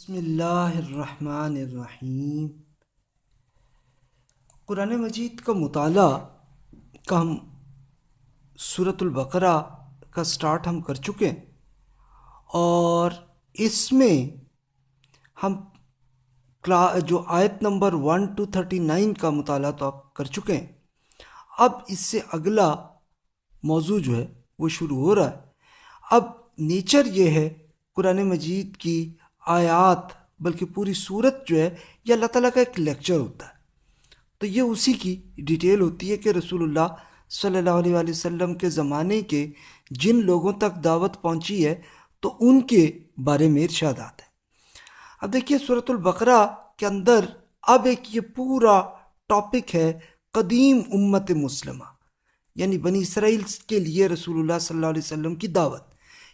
بسم اللہ الرحمن الرحیم۔ قرآن مجید کا مطالعہ کا ہم صورت البقرہ کا سٹارٹ ہم کر چکے ہیں۔ اور اس میں ہم جو آیت number one two thirty nine کا مطالعہ تو آپ کر چکے ہیں۔ اب اس سے اگلا موضوع جو ہے وہ شروع ہو رہا ہے۔ اب نیچر یہ ہے قرآن مجید کی آیات، بلکہ پوری صورت جو ہے، یہ اللہ تعالیٰ کا ایک لیکچر ہوتا ہے۔ تو یہ اسی کی ڈیٹیل ہوتی ہے کہ رسول اللہ صلی اللہ علیہ وآلہ وسلم کے زمانے کے جن لوگوں تک دعوت پہنچی ہے، تو ان کے بارے میں ارشادات ہیں۔ اب دیکھیے صورت البقرہ کے اندر اب ایک یہ پورا ٹاپک ہے، قدیم امت مسلمہ یعنی بنی اسرائیل کے لیے رسول اللہ صلی اللہ علیہ وسلم کی دعوت۔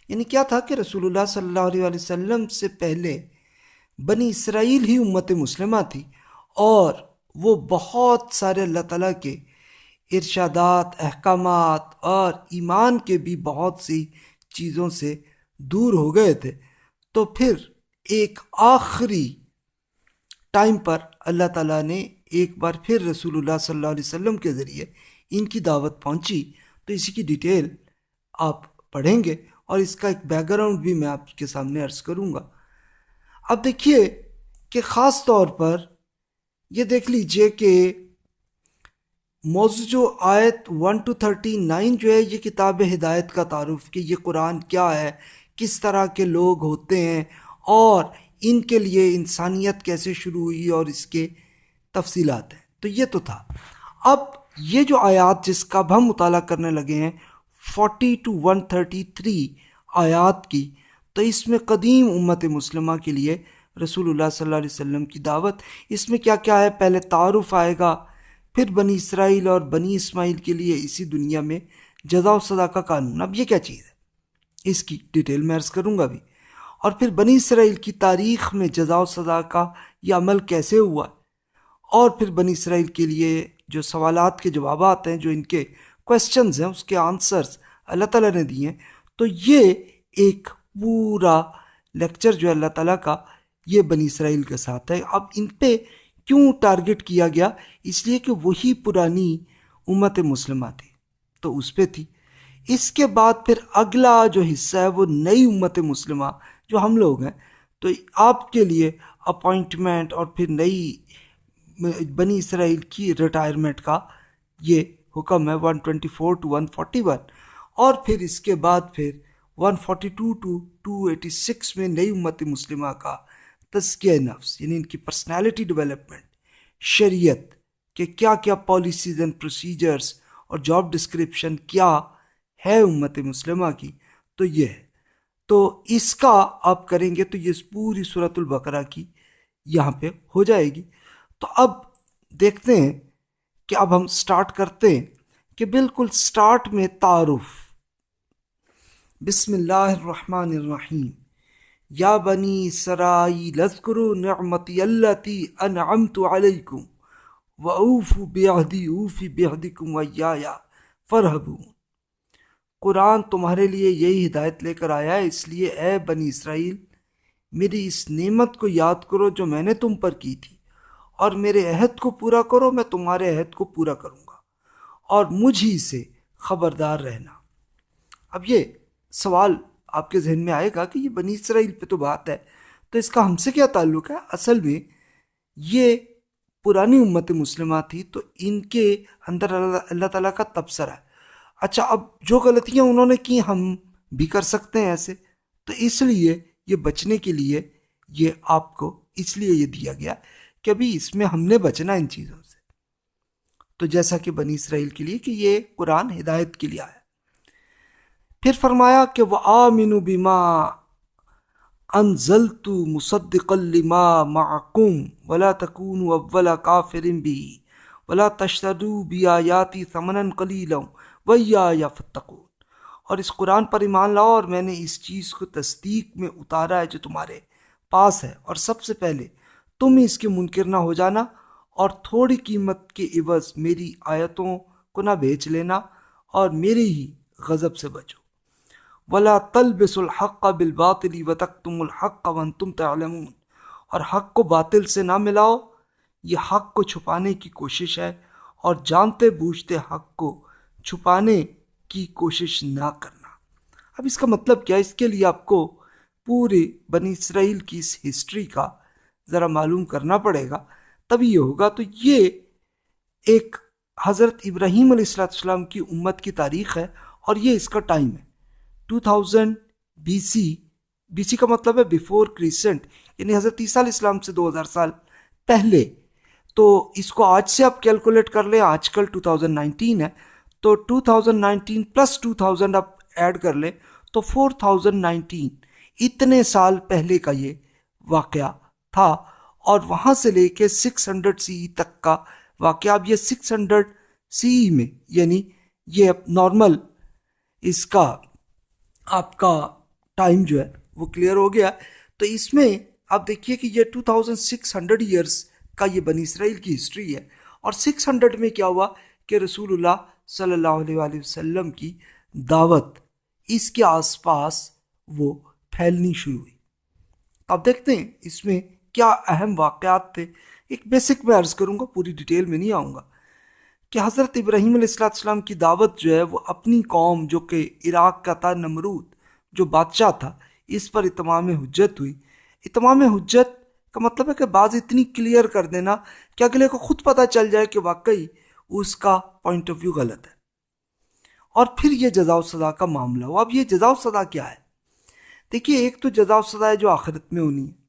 یعنی کیا تھا کہ رسول اللہ صلی اللہ علیہ وسلم سے پہلے بنی اسرائیل ہی امت مسلمہ تھی اور وہ بہت سارے اللہ تعالیٰ کے ارشادات، احکامات اور ایمان کے بھی بہت سی چیزوں سے دور ہو گئے تھے۔ تو پھر ایک آخری ٹائم پر اللہ تعالیٰ نے ایک بار پھر رسول اللہ صلی اللہ علیہ وسلم کے ذریعے ان کی دعوت پہنچی۔ تو اسی کی ڈیٹیل آپ پڑھیں گے۔ اور اس کا ایک بیک گراؤنڈ بھی میں آپ کے سامنے عرض کروں گا۔ اب دیکھیے کہ خاص طور پر یہ دیکھ لیجیے کہ موضوع جو آیت ون ٹو تھرٹی نائن جو ہے، یہ کتاب ہدایت کا تعارف کہ یہ قرآن کیا ہے، کس طرح کے لوگ ہوتے ہیں اور ان کے لیے انسانیت کیسے شروع ہوئی اور اس کے تفصیلات ہیں۔ تو یہ تو تھا۔ اب یہ جو آیات جس کا اب ہم مطالعہ کرنے لگے ہیں forty two one thirty three آیات کی۔ تو اس میں قدیم امت مسلمہ کے لیے رسول اللہ صلی اللہ علیہ وسلم کی دعوت۔ اس میں کیا کیا ہے؟ پہلے تعارف آئے گا، پھر بنی اسرائیل اور بنی اسماعیل کے لیے اسی دنیا میں جزا و سزا کا قانون۔ اب یہ کیا چیز ہے؟ اس کی ڈیٹیل میں عرض کروں گا بھی۔ اور پھر بنی اسرائیل کی تاریخ میں جزا و سزا کا یہ عمل کیسے ہوا؟ اور پھر بنی اسرائیل کے لیے جو سوالات کے جوابات ہیں، جو ان کے کوشچنز ہیں، اس کے آنسرز اللہ تعالیٰ نے دیے۔ ہیں تو یہ ایک پورا لیکچر جو ہے اللہ تعالیٰ کا، یہ بنی اسرائیل کے ساتھ ہے۔ اب ان پہ کیوں ٹارگٹ کیا گیا؟ اس لیے کہ وہی پرانی امت مسلمہ تھی۔ تو اس پہ تھی۔ اس کے بعد پھر اگلا جو حصہ ہے، وہ نئی امت مسلمہ جو ہم لوگ ہیں۔ تو آپ کے لیے اپوائنٹمنٹ اور پھر نئی بنی اسرائیل کی ریٹائرمنٹ کا یہ حکم ہے one twenty four two one forty one اور پھر اس کے بعد پھر one forty two two two eighty six میں نئی امت مسلمہ کا تزکیہ نفس یعنی ان کی پرسنالٹی ڈیولپمنٹ شریعت کہ کیا کیا پالیسیز اینڈ پروسیجرز اور جاب ڈسکرپشن کیا ہے امت مسلمہ کی، تو یہ ہے۔ تو اس کا آپ کریں گے تو یہ پوری صورت البقرہ کی یہاں پہ ہو جائے گی۔ تو اب دیکھتے ہیں کہ اب ہم سٹارٹ کرتے ہیں کہ بالکل سٹارٹ میں تعارف۔ بسم اللہ الرحمن الرحیم۔ یا بنی سرائی لذکرو نعمتی اللتی انعمت علیکم و اوف اوفی بیہدکم و یا یا فرحبون قرآن تمہارے لیے یہی ہدایت لے کر آیا ہے، اس لیے اے بنی اسرائیل، میری اس نعمت کو یاد کرو جو میں نے تم پر کی تھی۔ اور میرے عہد کو پورا کرو، میں تمہارے عہد کو پورا کروں گا۔ اور مجھ ہی سے خبردار رہنا۔ اب یہ سوال آپ کے ذہن میں آئے گا کہ یہ بنی اسرائیل پہ تو بات ہے، تو اس کا ہم سے کیا تعلق ہے؟ اصل میں یہ پرانی امت مسلمہ تھی، تو ان کے اندر اللہ تعالیٰ کا تبصرہ ہے۔ اچھا اب جو غلطیاں انہوں نے کی، ہم بھی کر سکتے ہیں ایسے۔ تو اس لیے، یہ بچنے کے لیے یہ آپ کو اس لیے یہ دیا گیا کہ ابھی اس میں ہم نے بچنا ان چیزوں سے۔ تو جیسا کہ بنی اسرائیل کے لیے کہ یہ قرآن ہدایت کے لیے آیا۔ پھر فرمایا کہ وہ آمین بیما انزلت مصدق لما معکم ولا تکون اولا کافرم بھی ولا تشتدو بھی آیاتی ثمن قلیلا ویا یا فتقون اور اس قرآن پر ایمان لاؤ اور میں نے اس چیز کو تصدیق میں اتارا ہے جو تمہارے پاس ہے۔ اور سب سے پہلے تم اس کے منکر نہ ہو جانا اور تھوڑی قیمت کے عوض میری آیتوں کو نہ بیچ لینا اور میری ہی غضب سے بچو۔ ولا تلبس الحق بالباطل و تک تم الحق ون تم تعلمون۔ اور حق کو باطل سے نہ ملاؤ، یہ حق کو چھپانے کی کوشش ہے اور جانتے بوجھتے حق کو چھپانے کی کوشش نہ کرنا۔ اب اس کا مطلب کیا اس کے لیے آپ کو پورے بنی اسرائیل کی اس ہسٹری کا ذرا معلوم کرنا پڑے گا تبھی یہ ہوگا۔ تو یہ ایک حضرت ابراہیم علیہ السلام السلام کی امت کی تاریخ ہے اور یہ اس کا ٹائم ہے۔ Two thousand B C B C کا مطلب ہے بیفور کریسنٹ یعنی حضرت عیسیٰ علیہ السلام سے دو ہزار سال پہلے۔ تو اس کو آج سے آپ کیلکولیٹ کر لیں، آج کل ٹو تھاؤزنڈ نائنٹین ہے۔ تو two thousand nineteen plus two thousand آپ ایڈ کر لیں، تو فور تھاؤزنڈ نائنٹین اتنے سال پہلے کا یہ واقعہ۔ تھا اور وہاں سے لے کے سکس ہنڈریڈ سی تک کا واقعہ۔ اب یہ سکس ہنڈریڈ سی میں یعنی یہ نارمل اس کا، آپ کا ٹائم جو ہے وہ کلیئر ہو گیا۔ تو اس میں آپ دیکھیے کہ یہ two thousand six hundred years کا یہ بنی اسرائیل کی ہسٹری ہے۔ اور سکس ہنڈریڈ میں کیا ہوا کہ رسول اللہ صلی اللہ علیہ وآلہ وسلم کی دعوت، اس کے آس پاس وہ پھیلنی شروع ہوئی۔ اب دیکھتے ہیں اس میں کیا اہم واقعات تھے؟ ایک بیسک میں عرض کروں گا، پوری ڈیٹیل میں نہیں آؤں گا کہ حضرت ابراہیم علیہ السلام کی دعوت جو ہے وہ اپنی قوم جو کہ عراق کا تھا، نمرود جو بادشاہ تھا، اس پر اتمام حجت ہوئی۔ اتمام حجت کا مطلب ہے کہ بعض اتنی کلیئر کر دینا کہ اگلے کو خود پتہ چل جائے کہ واقعی اس کا پوائنٹ آف ویو غلط ہے۔ اور پھر یہ جزا و سزا کا معاملہ ہو اب یہ جزا و سزا کیا ہے؟ دیکھیے، ایک تو جزا و سزا ہے جو آخرت میں ہونی ہے۔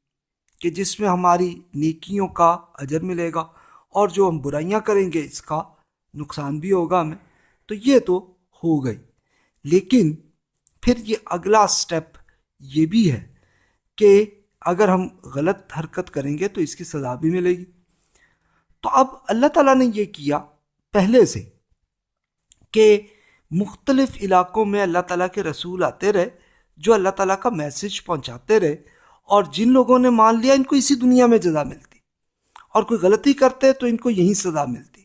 کہ جس میں ہماری نیکیوں کا اجر ملے گا اور جو ہم برائیاں کریں گے اس کا نقصان بھی ہوگا ہمیں، تو یہ تو ہو گئی۔ لیکن پھر یہ اگلا سٹیپ یہ بھی ہے کہ اگر ہم غلط حرکت کریں گے تو اس کی سزا بھی ملے گی۔ تو اب اللہ تعالیٰ نے یہ کیا پہلے سے کہ مختلف علاقوں میں اللہ تعالیٰ کے رسول آتے رہے، جو اللہ تعالیٰ کا میسج پہنچاتے رہے اور جن لوگوں نے مان لیا، ان کو اسی دنیا میں جزا ملتی۔ اور کوئی غلطی کرتے تو ان کو یہی سزا ملتی۔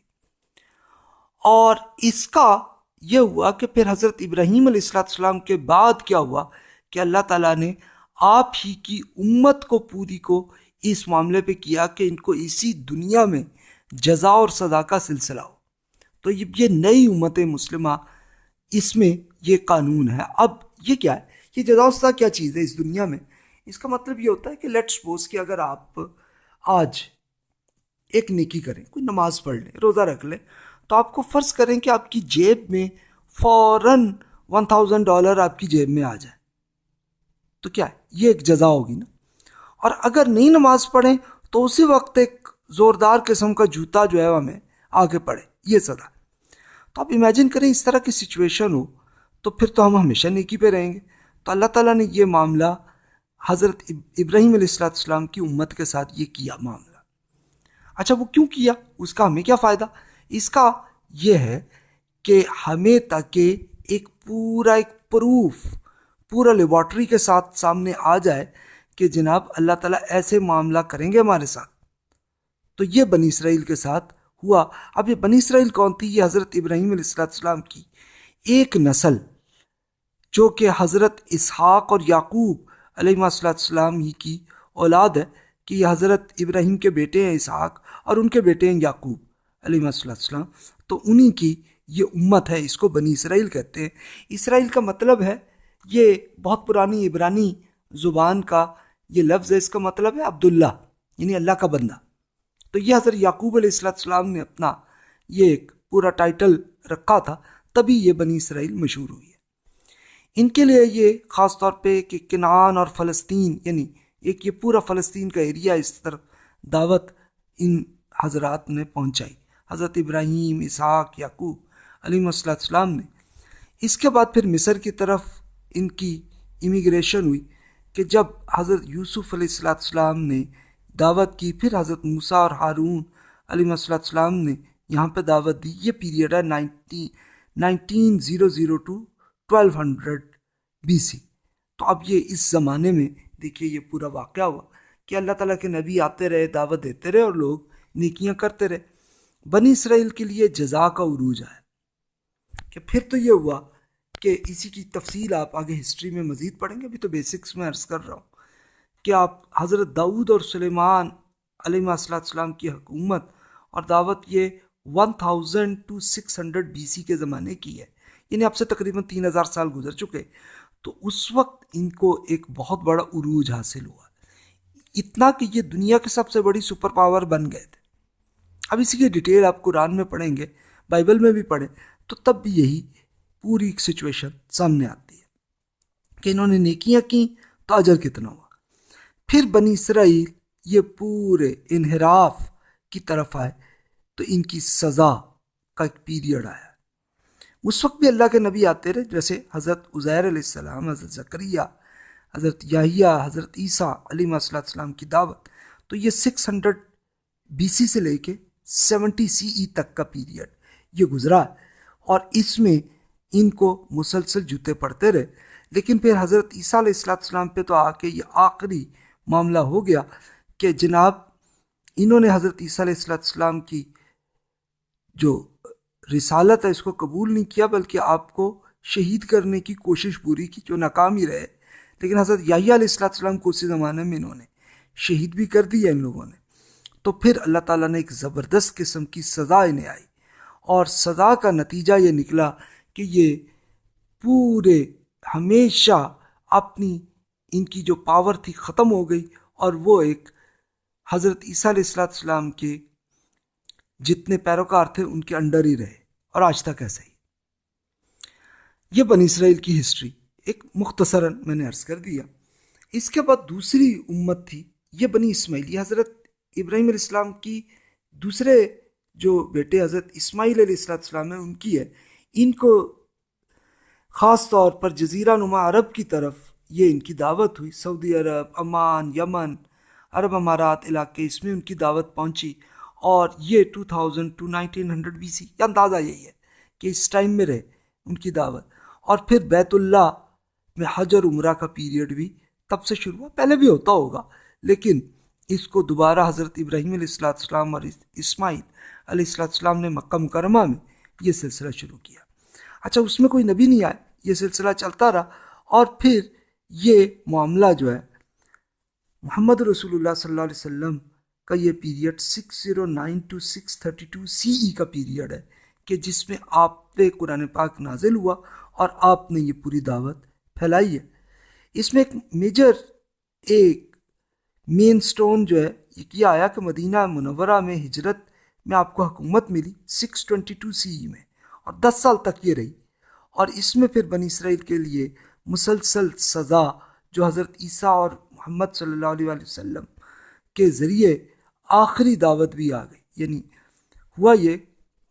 اور اس کا یہ ہوا کہ پھر حضرت ابراہیم علیہ السلام کے بعد کیا ہوا کہ اللہ تعالیٰ نے آپ ہی کی امت کو، پوری کو اس معاملے پہ کیا کہ ان کو اسی دنیا میں جزا اور سزا کا سلسلہ ہو۔ تو یہ نئی امت مسلمہ اس میں یہ قانون ہے۔ اب یہ کیا ہے؟ یہ جزا و سزا کیا چیز ہے اس دنیا میں؟ اس کا مطلب یہ ہوتا ہے کہ لیٹ سپوز کہ اگر آپ آج ایک نیکی کریں، کوئی نماز پڑھ لیں، روزہ رکھ لیں، تو آپ کو فرض کریں کہ آپ کی جیب میں فوراً ون تھاؤزنڈ ڈالر آپ کی جیب میں آ جائے۔ تو کیا ہے؟ یہ ایک جزا ہوگی نا۔ اور اگر نہیں نماز پڑھیں، تو اسی وقت ایک زوردار قسم کا جوتا جو ہے ہمیں آگے پڑے، یہ سزا تو آپ امیجن کریں اس طرح کی سچویشن ہو، تو پھر تو ہم ہمیشہ نیکی پہ رہیں گے۔ تو اللہ تعالیٰ نے یہ معاملہ حضرت ابراہیم علیہ السلام السلام کی امت کے ساتھ یہ کیا معاملہ؟ اچھا وہ کیوں کیا؟ اس کا ہمیں کیا فائدہ؟ اس کا یہ ہے کہ ہمیں تاکہ ایک پورا ایک پروف، پورا لیبارٹری کے ساتھ سامنے آ جائے کہ جناب اللہ تعالیٰ ایسے معاملہ کریں گے ہمارے ساتھ۔ تو یہ بنی اسرائیل کے ساتھ ہوا۔ اب یہ بنی اسرائیل کون تھی؟ یہ حضرت ابراہیم علیہ السلام کی ایک نسل، جو کہ حضرت اسحاق اور یعقوب علیہ السلام ہی کی اولاد ہے کہ یہ حضرت ابراہیم کے بیٹے ہیں اسحاق اور ان کے بیٹے ہیں یعقوب علیہ السلام تو انہی کی یہ امت ہے، اس کو بنی اسرائیل کہتے ہیں۔ اسرائیل کا مطلب ہے، یہ بہت پرانی عبرانی زبان کا یہ لفظ ہے، اس کا مطلب ہے عبداللہ یعنی اللہ کا بندہ۔ تو یہ حضرت یعقوب علیہ السلام نے اپنا یہ ایک پورا ٹائٹل رکھا تھا، تبھی یہ بنی اسرائیل مشہور ہوئی۔ ہے ان کے لیے یہ خاص طور پہ کہ کنان اور فلسطین یعنی ایک یہ پورا فلسطین کا ایریا اس طرف دعوت ان حضرات نے پہنچائی۔ حضرت ابراہیم، اسحاق، یعقوب علیہ السلام نے۔ اس کے بعد پھر مصر کی طرف ان کی امیگریشن ہوئی کہ جب حضرت یوسف علیہ السلام نے دعوت کی، پھر حضرت موسیٰ اور ہارون علیہ السلام نے یہاں پہ دعوت دی۔ یہ پیریڈ ہے nineteen nineteen zero zero two twelve hundred B C تو اب یہ اس زمانے میں دیکھیے یہ پورا واقعہ ہوا کہ اللہ تعالیٰ کے نبی آتے رہے، دعوت دیتے رہے اور لوگ نیکیاں کرتے رہے۔ بنی اسرائیل کے لیے جزا کا عروج آیا۔ کہ پھر تو یہ ہوا کہ اسی کی تفصیل آپ آگے ہسٹری میں مزید پڑھیں گے، ابھی تو بیسکس میں عرض کر رہا ہوں کہ آپ حضرت داؤد اور سلیمان علیہ السلام کی حکومت اور دعوت یہ one thousand two six hundred B C کے زمانے کی ہے۔ یعنی اب سے تقریباً تین ہزار سال گزر چکے تو اس وقت ان کو ایک بہت بڑا عروج حاصل ہوا۔ اتنا کہ یہ دنیا کے سب سے بڑی سپر پاور بن گئے تھے۔ اب اسی کی ڈیٹیل آپ قرآن میں پڑھیں گے، بائبل میں بھی پڑھیں تو تب بھی یہی پوری ایک سچویشن سامنے آتی ہے کہ انہوں نے نیکیاں کی تو اجر کتنا ہوا۔ پھر بنی اسرائیل یہ پورے انحراف کی طرف آئے تو ان کی سزا کا ایک پیریڈ آیا۔ اس وقت بھی اللہ کے نبی آتے رہے، جیسے حضرت عزیر علیہ السلام، حضرت ذکریہ حضرت یاہیہ حضرت عیسیٰ علیہ صلی السلام کی دعوت۔ تو یہ سکس ہنڈریڈ بی سی سے لے کے سیونٹی سی ای تک کا پیریڈ یہ گزرا اور اس میں ان کو مسلسل جوتے پڑتے رہے۔ لیکن پھر حضرت عیسیٰ علیہ السلام السلام پہ تو آ کے یہ آخری معاملہ ہو گیا کہ جناب، انہوں نے حضرت عیسیٰ علیہ السلام کی جو رسالت ہے، اس کو قبول نہیں کیا، بلکہ آپ کو شہید کرنے کی کوشش پوری کی جو ناکام ہی رہے۔ لیکن حضرت یاہی علیہ السلام کو اسی زمانے میں انہوں نے شہید بھی کر دیا ان لوگوں نے۔ تو پھر اللہ تعالیٰ نے ایک زبردست قسم کی سزا انہیں آئی۔ اور سزا کا نتیجہ یہ نکلا کہ یہ پورے، ہمیشہ اپنی، ان کی جو پاور تھی، ختم ہو گئی۔ اور وہ ایک حضرت عیسیٰ علیہ السلام کے جتنے پیروکار تھے ان کے انڈر ہی رہے اور آج تک ایسا ہی یہ بنی اسرائیل کی ہسٹری ایک مختصراً میں نے عرض کر دیا۔ اس کے بعد دوسری امت تھی، یہ بنی اسماعیل۔ یہ حضرت ابراہیم علیہ السلام کی دوسرے جو بیٹے حضرت اسماعیل علیہ السلام ہیں، ان کی ہے۔ ان کو خاص طور پر جزیرہ نما عرب کی طرف یہ ان کی دعوت ہوئی۔ سعودی عرب امان یمن، عرب امارات علاقے، اس میں ان کی دعوت پہنچی۔ اور یہ two thousand two nineteen hundred B C, یہ اندازہ یہی ہے کہ اس ٹائم میں رہے ان کی دعوت۔ اور پھر بیت اللہ میں حج اور عمرہ کا پیریڈ بھی تب سے شروع ہوا، پہلے بھی ہوتا ہوگا۔ لیکن اس کو دوبارہ حضرت ابراہیم علیہ السلاۃ السلام اور اسماعیل علیہ السلاۃ السلام نے مکہ مکرمہ میں یہ سلسلہ شروع کیا۔ اچھا اس میں کوئی نبی نہیں آئے یہ سلسلہ چلتا رہا۔ اور پھر یہ معاملہ جو ہے، محمد رسول اللہ صلی اللہ علیہ وسلم کا یہ period six zero nine two six thirty two C E کا پیریڈ ہے کہ جس میں آپ پہ قرآن پاک نازل ہوا اور آپ نے یہ پوری دعوت پھیلائی ہے۔ اس میں ایک میجر ایک مین سٹون جو ہے، یہ کیا آیا کہ مدینہ منورہ میں ہجرت میں آپ کو حکومت ملی six twenty two C E میں اور دس سال تک یہ رہی۔ اور اس میں پھر بنی اسرائیل کے لیے مسلسل سزا جو حضرت عیسیٰ اور محمد صلی اللہ علیہ وسلم کے ذریعے آخری دعوت بھی آ گئی۔ یعنی ہوا یہ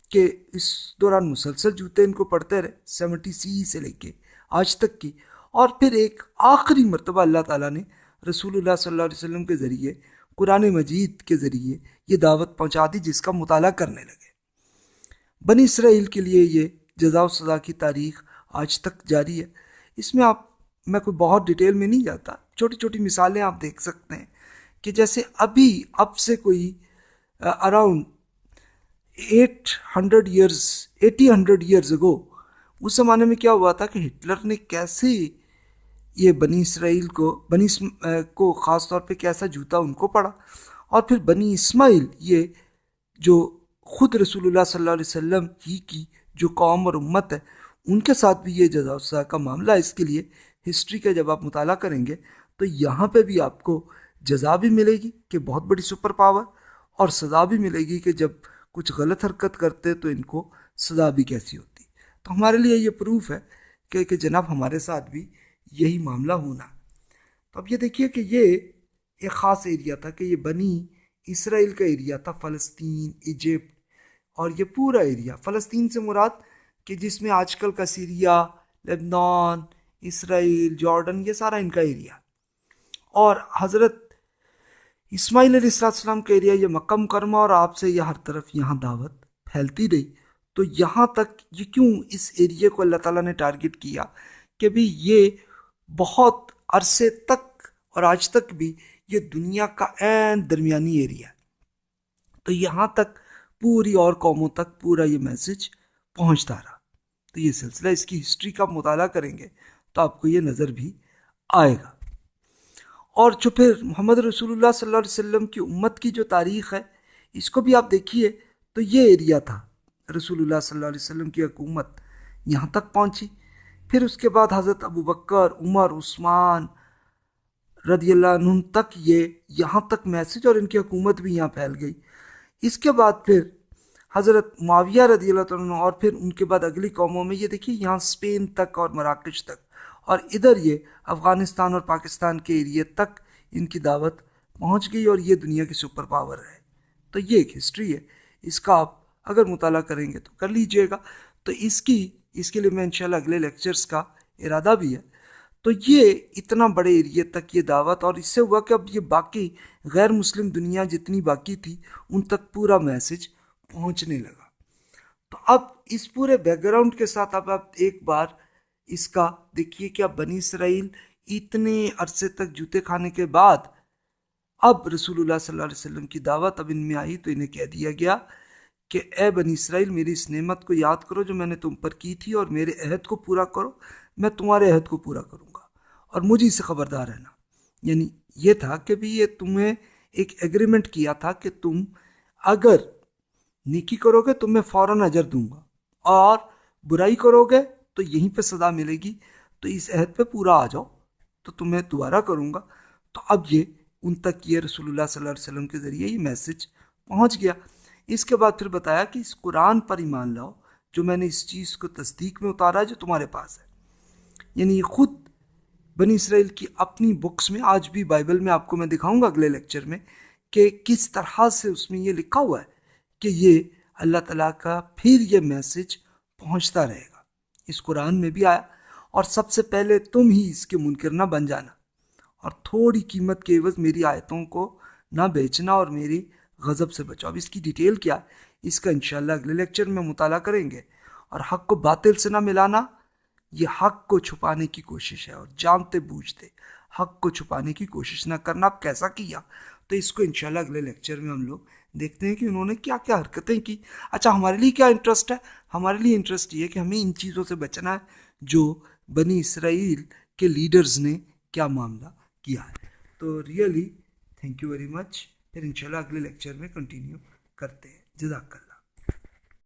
کہ اس دوران مسلسل جوتے ان کو پڑھتے رہے، سیونٹی سی سے لے کے آج تک کی۔ اور پھر ایک آخری مرتبہ اللہ تعالیٰ نے رسول اللہ صلی اللہ علیہ وسلم کے ذریعے، قرآن مجید کے ذریعے یہ دعوت پہنچا دی، جس کا مطالعہ کرنے لگے۔ بنی اسرائیل کے لیے یہ جزا و سزا کی تاریخ آج تک جاری ہے۔ اس میں آپ، میں کوئی بہت ڈیٹیل میں نہیں جاتا، چھوٹی چھوٹی مثالیں آپ دیکھ سکتے ہیں۔ کہ جیسے ابھی اب سے کوئی around eight hundred years eighty hundred years ago اس زمانے میں کیا ہوا تھا کہ ہٹلر نے کیسے یہ بنی اسرائیل کو، بنی کو خاص طور پہ کیسا جوتا ان کو پڑا اور پھر بنی اسماعیل یہ جو خود رسول اللہ صلی اللہ علیہ وسلم ہی کی جو قوم اور امت ہے، ان کے ساتھ بھی یہ جزا کا معاملہ ہے۔ اس کے لیے ہسٹری کا جب آپ مطالعہ کریں گے تو یہاں پہ بھی آپ کو جزا بھی ملے گی کہ بہت بڑی سپر پاور اور سزا بھی ملے گی کہ جب کچھ غلط حرکت کرتے تو ان کو سزا بھی کیسی ہوتی۔ تو ہمارے لیے یہ پروف ہے کہ کہ جناب ہمارے ساتھ بھی یہی معاملہ ہونا۔ تو اب یہ دیکھیے کہ یہ ایک خاص ایریا تھا کہ یہ بنی اسرائیل کا ایریا تھا، فلسطین، ایجپٹ، اور یہ پورا ایریا۔ فلسطین سے مراد کہ جس میں آج کل کا سیریا، لبنان، اسرائیل، جارڈن، یہ سارا ان کا ایریا۔ اور حضرت اسماعیل علیہ السلام کا ایریا یہ مکہ مکرمہ اور آپ سے یہ ہر طرف یہاں دعوت پھیلتی رہی۔ تو یہاں تک یہ کیوں اس ایریے کو اللہ تعالیٰ نے ٹارگٹ کیا کہ بھی یہ بہت عرصے تک اور آج تک بھی یہ دنیا کا عین درمیانی ایریا ہے۔ تو یہاں تک پوری اور قوموں تک پورا یہ میسج پہنچتا رہا۔ تو یہ سلسلہ اس کی ہسٹری کا مطالعہ کریں گے تو آپ کو یہ نظر بھی آئے گا۔ اور جو پھر محمد رسول اللہ صلی اللہ علیہ وسلم کی امت کی جو تاریخ ہے، اس کو بھی آپ دیکھیے تو یہ ایریا تھا رسول اللہ صلی اللہ علیہ وسلم کی حکومت، یہاں تک پہنچی۔ پھر اس کے بعد حضرت ابو بکر، عمر، عثمان رضی اللہ عنہ تک یہ یہاں تک میسج اور ان کی حکومت بھی یہاں پھیل گئی۔ اس کے بعد پھر حضرت معاویہ رضی اللہ عنہ اور پھر ان کے بعد اگلی قوموں میں یہ دیکھیے، یہاں اسپین تک اور مراکش تک۔ اور ادھر یہ افغانستان اور پاکستان کے ایریے تک ان کی دعوت پہنچ گئی اور یہ دنیا کی سپر پاور ہے۔ تو یہ ایک ہسٹری ہے۔ اس کا آپ اگر مطالعہ کریں گے تو کر لیجیے گا۔ تو اس کی، اس کے لیے میں انشاءاللہ اگلے لیکچرز کا ارادہ بھی ہے۔ تو یہ اتنا بڑے ایریے تک یہ دعوت اور اس سے ہوا کہ اب یہ باقی غیر مسلم دنیا جتنی باقی تھی، ان تک پورا میسج پہنچنے لگا۔ تو اب اس پورے بیک گراؤنڈ کے ساتھ اب آپ ایک بار اس کا۔ دیکھیے کہ اب بنی اسرائیل اتنے عرصے تک جوتے کھانے کے بعد، اب رسول اللہ صلی اللہ علیہ وسلم کی دعوت اب ان میں آئی تو انہیں کہہ دیا گیا کہ اے بنی اسرائیل، میری اس نعمت کو یاد کرو جو میں نے تم پر کی تھی اور میرے عہد کو پورا کرو۔ میں تمہارے عہد کو پورا کروں گا اور مجھے سے خبردار رہنا۔ یعنی یہ تھا کہ بھی یہ تمہیں ایک ایگریمنٹ کیا تھا کہ تم اگر نیکی کرو گے تو میں فوراً اجر دوں گا اور برائی کرو گے تو یہیں پہ سزا ملے گی۔ تو اس عہد پہ پورا آ جاؤ۔ تو تمہیں دوبارہ کروں گا۔ تو اب یہ ان تک یہ رسول اللہ صلی اللہ علیہ وسلم کے ذریعے یہ میسج پہنچ گیا۔ اس کے بعد پھر بتایا کہ اس قرآن پر ایمان لاؤ، جو میں نے اس چیز کو تصدیق میں اتارا ہے جو تمہارے پاس ہے۔ یعنی یہ خود بنی اسرائیل کی اپنی بکس میں، آج بھی بائبل میں آپ کو میں دکھاؤں گا اگلے لیکچر میں کہ کس طرح سے اس میں یہ لکھا ہوا ہے کہ یہ اللہ تعالیٰ کا پھر یہ میسج پہنچتا رہے گا۔ اس قرآن میں بھی آیا، اور سب سے پہلے تم ہی اس کے منکر نہ بن جانا۔ اور تھوڑی قیمت کے عوض میری آیتوں کو نہ بیچنا اور میری غضب سے بچاؤ۔ اب اس کی ڈیٹیل کیا؟ اس کا انشاءاللہ اگلے لیکچر میں مطالعہ کریں گے۔ اور حق کو باطل سے نہ ملانا، یہ حق کو چھپانے کی کوشش ہے، اور جانتے بوجھتے حق کو چھپانے کی کوشش نہ کرنا۔ اب کیسا کیا؟ تو اس کو انشاءاللہ اگلے لیکچر میں ہم لوگ دیکھتے ہیں کہ انہوں نے کیا کیا حرکتیں کی۔ اچھا ہمارے لیے کیا انٹرسٹ ہے؟ ہمارے لیے انٹرسٹ یہ ہے کہ ہمیں ان چیزوں سے بچنا ہے جو بنی اسرائیل کے لیڈرز نے کیا معاملہ کیا ہے۔ تو really thank you very much پھر انشاءاللہ اگلے لیکچر میں کنٹینیو کرتے ہیں۔ جزاک اللہ۔